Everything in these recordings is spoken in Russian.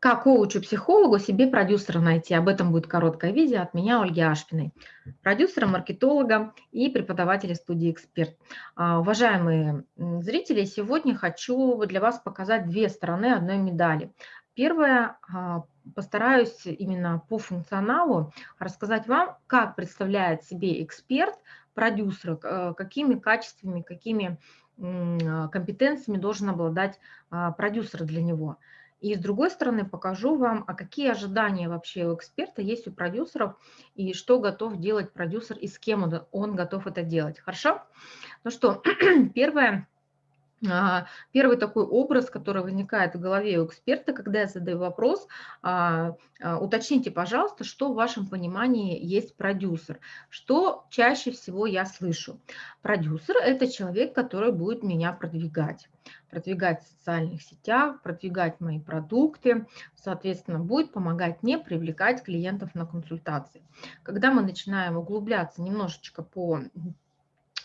Как коучу-психологу себе продюсера найти? Об этом будет короткое видео от меня, Ольги Ашпиной, продюсера, маркетолога и преподавателя студии «Эксперт». А, уважаемые зрители, сегодня хочу для вас показать две стороны одной медали. Первое, а, постараюсь именно по функционалу рассказать вам, как представляет себе эксперт, продюсер, э, какими качествами, какими компетенциями должен обладать а, продюсер для него – и с другой стороны покажу вам, а какие ожидания вообще у эксперта есть у продюсеров, и что готов делать продюсер, и с кем он, готов это делать. Хорошо? Ну что, первое первый такой образ, который возникает в голове у эксперта, когда я задаю вопрос, а, а, уточните, пожалуйста, что в вашем понимании есть продюсер. Что чаще всего я слышу? Продюсер – это человек, который будет меня продвигать. Продвигать в социальных сетях, продвигать мои продукты, соответственно, будет помогать мне привлекать клиентов на консультации. Когда мы начинаем углубляться немножечко по а,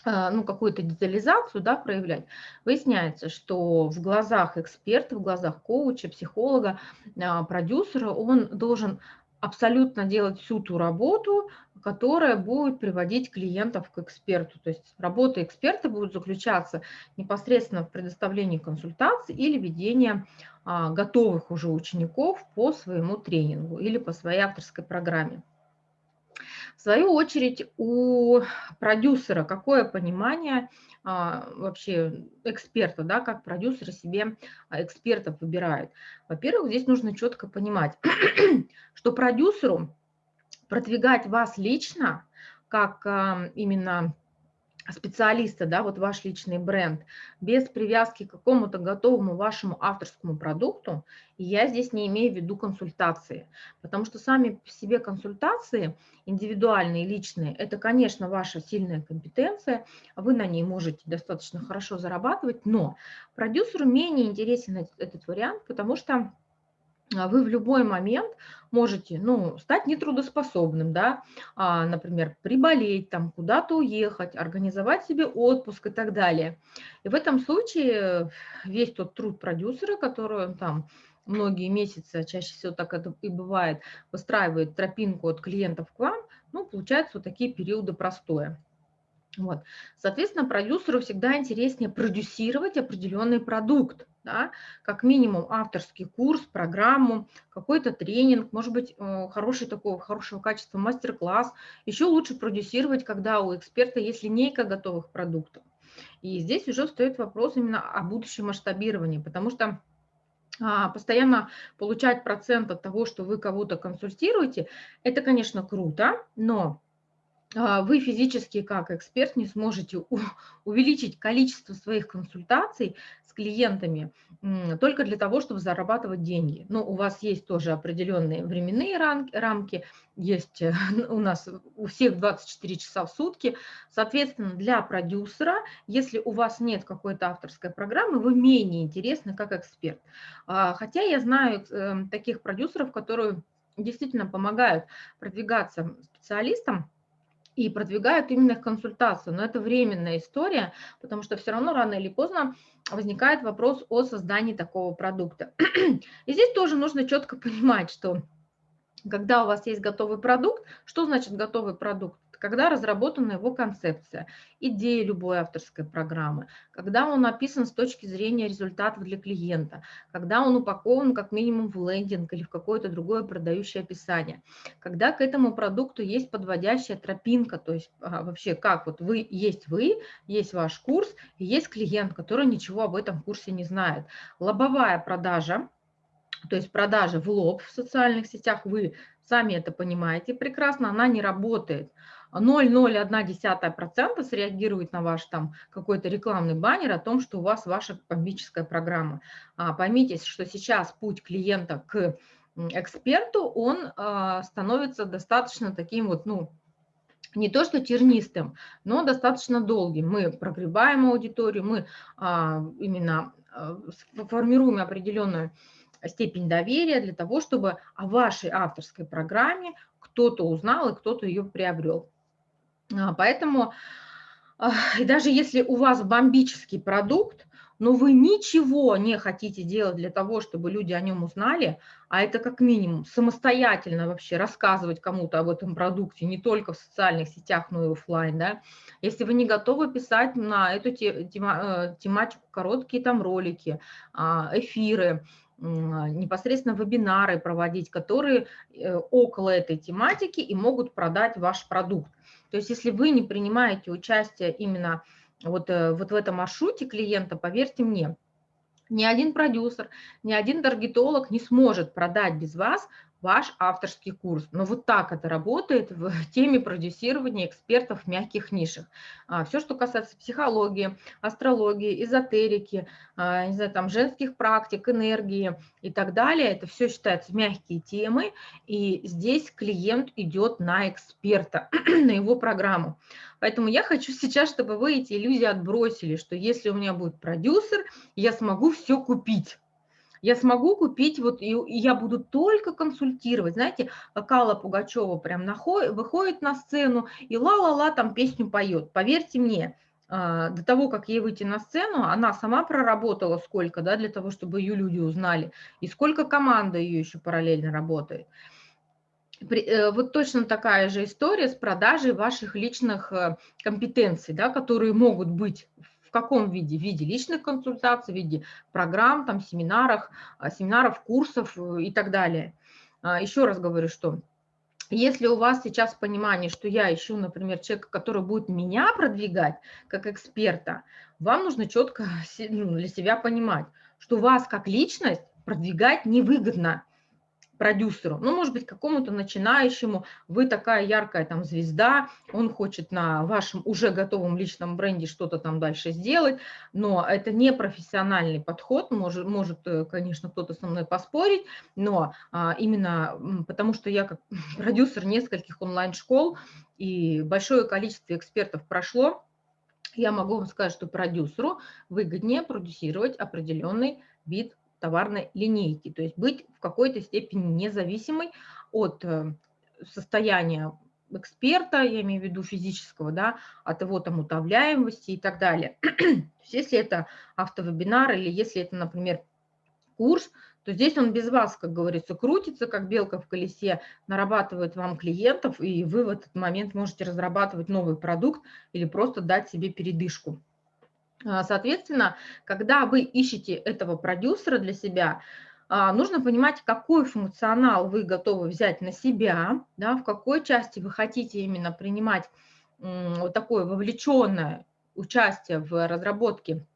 ну, какую-то детализацию да, проявлять, выясняется, что в глазах эксперта, в глазах коуча, психолога, а, продюсера он должен абсолютно делать всю ту работу, которая будет приводить клиентов к эксперту. То есть работа эксперта будет заключаться непосредственно в предоставлении консультаций или ведении а, готовых уже учеников по своему тренингу или по своей авторской программе. В свою очередь у продюсера какое понимание а, вообще эксперта, да, как продюсеры себе а, экспертов выбирают. Во-первых, здесь нужно четко понимать, что продюсеру продвигать вас лично, как именно специалиста, да, вот ваш личный бренд, без привязки к какому-то готовому вашему авторскому продукту, я здесь не имею в виду консультации, потому что сами по себе консультации, индивидуальные, личные, это, конечно, ваша сильная компетенция, вы на ней можете достаточно хорошо зарабатывать, но продюсеру менее интересен этот вариант, потому что вы в любой момент можете ну, стать нетрудоспособным, да, а, например, приболеть, там, куда-то уехать, организовать себе отпуск и так далее. И в этом случае весь тот труд продюсера, который он там многие месяцы, а чаще всего так это и бывает, выстраивает тропинку от клиентов к вам, ну, получаются вот такие периоды простоя. Вот. Соответственно, продюсеру всегда интереснее продюсировать определенный продукт, да, как минимум авторский курс, программу, какой-то тренинг, может быть, э, хороший такого хорошего качества мастер-класс. Еще лучше продюсировать, когда у эксперта есть линейка готовых продуктов. И здесь уже стоит вопрос именно о будущем масштабировании, потому что а, постоянно получать процент от того, что вы кого-то консультируете, это, конечно, круто, но а, вы физически как эксперт не сможете увеличить количество своих консультаций клиентами только для того, чтобы зарабатывать деньги. Но у вас есть тоже определенные временные рамки, есть э, у нас у всех 24 часа в сутки. Соответственно, для продюсера, если у вас нет какой-то авторской программы, вы менее интересны как эксперт. А, хотя я знаю эм, таких продюсеров, которые действительно помогают продвигаться специалистам, и продвигают именно консультацию. Но это временная история, потому что все равно рано или поздно возникает вопрос о создании такого продукта. И здесь тоже нужно четко понимать, что когда у вас есть готовый продукт, что значит готовый продукт? Когда разработана его концепция, идея любой авторской программы, когда он написан с точки зрения результатов для клиента, когда он упакован как минимум в лендинг или в какое-то другое продающее описание, когда к этому продукту есть подводящая тропинка, то есть а, вообще как вот вы есть вы, есть ваш курс, и есть клиент, который ничего об этом курсе не знает. Лобовая продажа, то есть продажа в лоб в социальных сетях, вы сами это понимаете прекрасно, она не работает. 0,01% среагирует на ваш там какой-то рекламный баннер о том, что у вас ваша коммерческая программа. А, поймите, что сейчас путь клиента к эксперту, он а, становится достаточно таким вот, ну, не то что тернистым, но достаточно долгим. Мы прогребаем аудиторию, мы а, именно формируем определенную степень доверия для того, чтобы о вашей авторской программе кто-то узнал и кто-то ее приобрел. А, поэтому, и даже если у вас бомбический продукт, но вы ничего не хотите делать для того, чтобы люди о нем узнали, а это как минимум самостоятельно вообще рассказывать кому-то об этом продукте, не только в социальных сетях, но и офлайн, да, если вы не готовы писать на эту э, тематику короткие там ролики, а, эфиры, непосредственно вебинары проводить, которые э, около этой тематики и могут продать ваш продукт. То есть если вы не принимаете участие именно вот, э, вот в этом маршруте клиента, поверьте мне, ни один продюсер, ни один таргетолог не сможет продать без вас ваш авторский курс. Но вот так это работает в теме продюсирования экспертов в мягких нишах. А, Все, что касается психологии, астрологии, эзотерики, а, не знаю, там, женских практик, энергии и так далее, это все считается мягкие темы, и здесь клиент идет на эксперта, на его программу. Поэтому я хочу сейчас, чтобы вы эти иллюзии отбросили, что если у меня будет продюсер, я смогу все купить я смогу купить, вот и, и я буду только консультировать. Знаете, Кала Пугачева прям находит, выходит на сцену и ла-ла-ла там песню поет. Поверьте мне, а, до того, как ей выйти на сцену, она сама проработала сколько, да, для того, чтобы ее люди узнали, и сколько команда ее еще параллельно работает. Э, вот точно такая же история с продажей ваших личных э, компетенций, да, которые могут быть каком виде? В виде личных консультаций, в виде программ, там, семинарах, а, семинаров, курсов э, и так далее. А, Еще раз говорю, что если у вас сейчас понимание, что я ищу, например, человека, который будет меня продвигать как эксперта, вам нужно четко ну, для себя понимать, что вас как личность продвигать невыгодно продюсеру, ну, может быть, какому-то начинающему, вы такая яркая там звезда, он хочет на вашем уже готовом личном бренде что-то там дальше сделать, но это не профессиональный подход, может, может э, конечно, кто-то со мной поспорить, но а, именно потому что я как продюсер нескольких онлайн-школ и большое количество экспертов прошло, я могу вам сказать, что продюсеру выгоднее продюсировать определенный вид товарной линейки, то есть быть в какой-то степени независимой от э, состояния эксперта, я имею в виду физического, да, от его там утовляемости и так далее. если это автовебинар или если это, например, курс, то здесь он без вас, как говорится, крутится, как белка в колесе, нарабатывает вам клиентов, и вы в этот момент можете разрабатывать новый продукт или просто дать себе передышку. А, соответственно, когда вы ищете этого продюсера для себя, а, нужно понимать, какой функционал вы готовы взять на себя, да, в какой части вы хотите именно принимать вот такое вовлеченное участие в разработке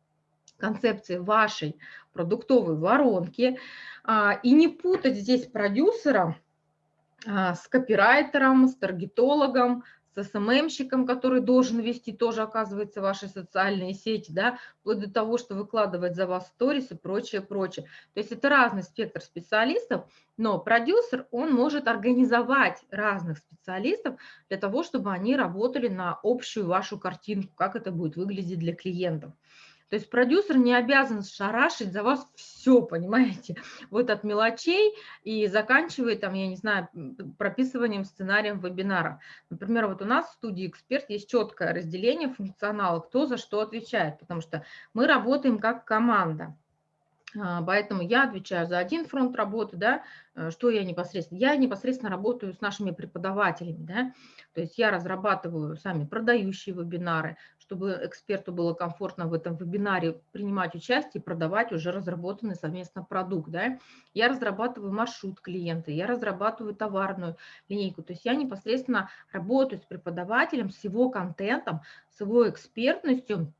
концепции вашей продуктовой воронки, а, и не путать здесь продюсера с копирайтером, с таргетологом, с СММщиком, который должен вести тоже, оказывается, ваши социальные сети, да, вплоть до того, что выкладывать за вас сторис и прочее, прочее. То есть это разный спектр специалистов, но продюсер, он может организовать разных специалистов для того, чтобы они работали на общую вашу картинку, как это будет выглядеть для клиентов. То есть продюсер не обязан шарашить за вас все, понимаете, вот от мелочей и заканчивая там, я не знаю, прописыванием сценарием вебинара. Например, вот у нас в студии «Эксперт» есть четкое разделение функционала, кто за что отвечает, потому что мы работаем как команда. А, поэтому я отвечаю за один фронт работы, да, э, что я непосредственно. Я непосредственно работаю с нашими преподавателями, да, то есть я разрабатываю сами продающие вебинары, чтобы эксперту было комфортно в этом вебинаре принимать участие и продавать уже разработанный совместно продукт, да. Я разрабатываю маршрут клиента, я разрабатываю товарную линейку, то есть я непосредственно работаю с преподавателем, с его контентом, с его экспертностью,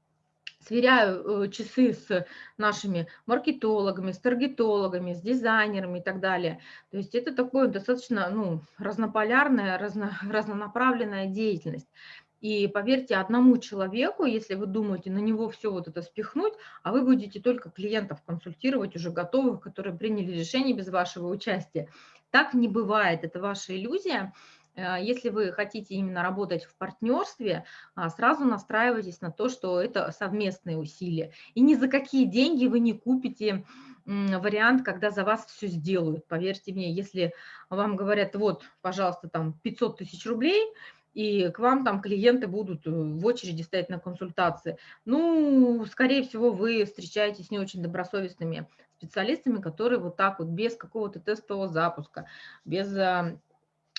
сверяю э, часы с нашими маркетологами, с таргетологами, с дизайнерами и так далее. То есть это такое достаточно ну, разнополярная, разно, разнонаправленная деятельность. И поверьте, одному человеку, если вы думаете на него все вот это спихнуть, а вы будете только клиентов консультировать, уже готовых, которые приняли решение без вашего участия. Так не бывает, это ваша иллюзия. Э, если вы хотите именно работать в партнерстве, а, сразу настраивайтесь на то, что это совместные усилия. И ни за какие деньги вы не купите вариант, когда за вас все сделают. Поверьте мне, если вам говорят, вот, пожалуйста, там 500 тысяч рублей, и к вам там клиенты будут э, в очереди стоять на консультации. Ну, скорее всего, вы встречаетесь с не очень добросовестными специалистами, которые вот так вот без какого-то тестового запуска, без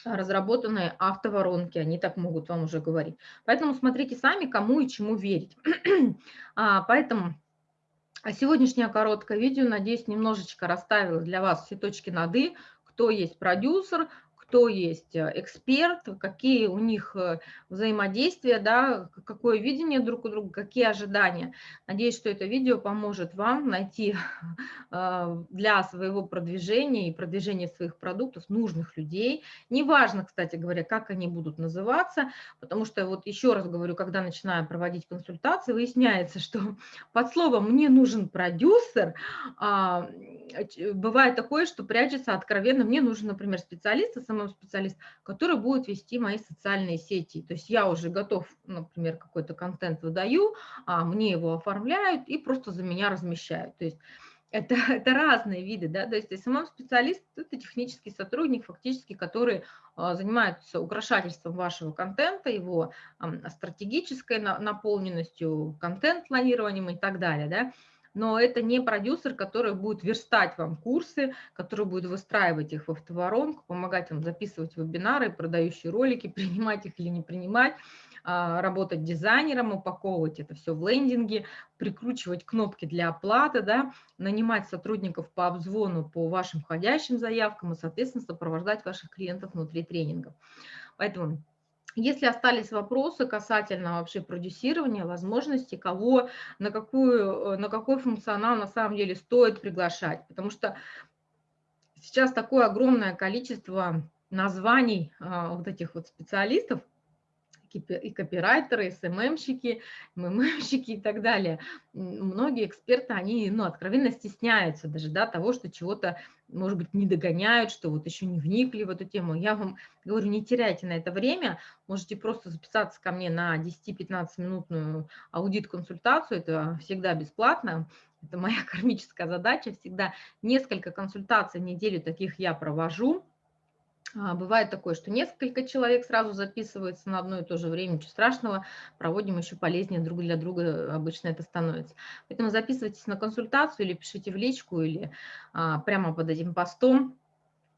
разработанной автоворонки, они так могут вам уже говорить. Поэтому смотрите сами, кому и чему верить. а, поэтому сегодняшнее короткое видео, надеюсь, немножечко расставило для вас все точки над «и», кто есть продюсер, кто есть э, эксперт, какие у них э, взаимодействия, да, какое видение друг у друга, какие ожидания. Надеюсь, что это видео поможет вам найти э, для своего продвижения и продвижения своих продуктов нужных людей. Неважно, кстати говоря, как они будут называться, потому что вот еще раз говорю, когда начинаю проводить консультации, выясняется, что под словом «мне нужен продюсер» а, бывает такое, что прячется откровенно «мне нужен, например, специалист, SMM-специалист, который будет вести мои социальные сети. То есть я уже готов, например, какой-то контент выдаю, а мне его оформляют и просто за меня размещают. То есть это, это разные виды, да, то есть SMM-специалист – это технический сотрудник, фактически, который а, занимается украшательством вашего контента, его стратегической наполненностью, контент-планированием и так далее, да, но это не продюсер, который будет верстать вам курсы, который будет выстраивать их в автоворонку, помогать вам записывать вебинары, продающие ролики, принимать их или не принимать, а, работать дизайнером, упаковывать это все в лендинги, прикручивать кнопки для оплаты, да, нанимать сотрудников по обзвону по вашим входящим заявкам и, соответственно, сопровождать ваших клиентов внутри тренингов. Поэтому если остались вопросы касательно вообще продюсирования, возможности, кого, на, какую, на какой функционал на самом деле стоит приглашать, потому что сейчас такое огромное количество названий а, вот этих вот специалистов, и копирайтеры, и СММщики, ММщики и так далее. Многие эксперты, они ну, откровенно стесняются даже да, того, что чего-то, может быть, не догоняют, что вот еще не вникли в эту тему. Я вам говорю, не теряйте на это время, можете просто записаться ко мне на 10-15 минутную аудит-консультацию, это всегда бесплатно, это моя кармическая задача, всегда несколько консультаций в неделю таких я провожу, бывает такое, что несколько человек сразу записываются на одно и то же время, ничего страшного, проводим еще полезнее друг для друга, обычно это становится. Поэтому записывайтесь на консультацию или пишите в личку, или а, прямо под этим постом.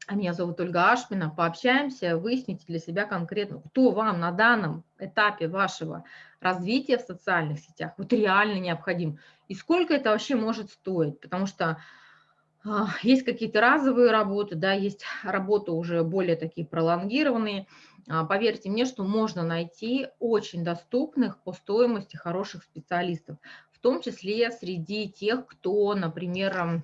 А меня зовут Ольга Ашмина, пообщаемся, выясните для себя конкретно, кто вам на данном этапе вашего развития в социальных сетях вот реально необходим, и сколько это вообще может стоить, потому что а, есть какие-то разовые работы, да, есть работы уже более такие пролонгированные. А, поверьте мне, что можно найти очень доступных по стоимости хороших специалистов, в том числе среди тех, кто, например,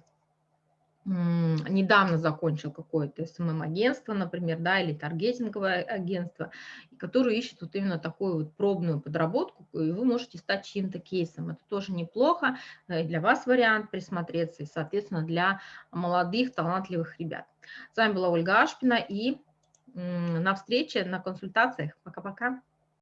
недавно закончил какое-то СММ-агентство, например, да, или таргетинговое агентство, которое ищет вот именно такую вот пробную подработку, и вы можете стать чьим-то кейсом. Это тоже неплохо, э, для вас вариант присмотреться, и, соответственно, для молодых, талантливых ребят. С вами была Ольга Ашпина, и на встрече, на консультациях. Пока-пока.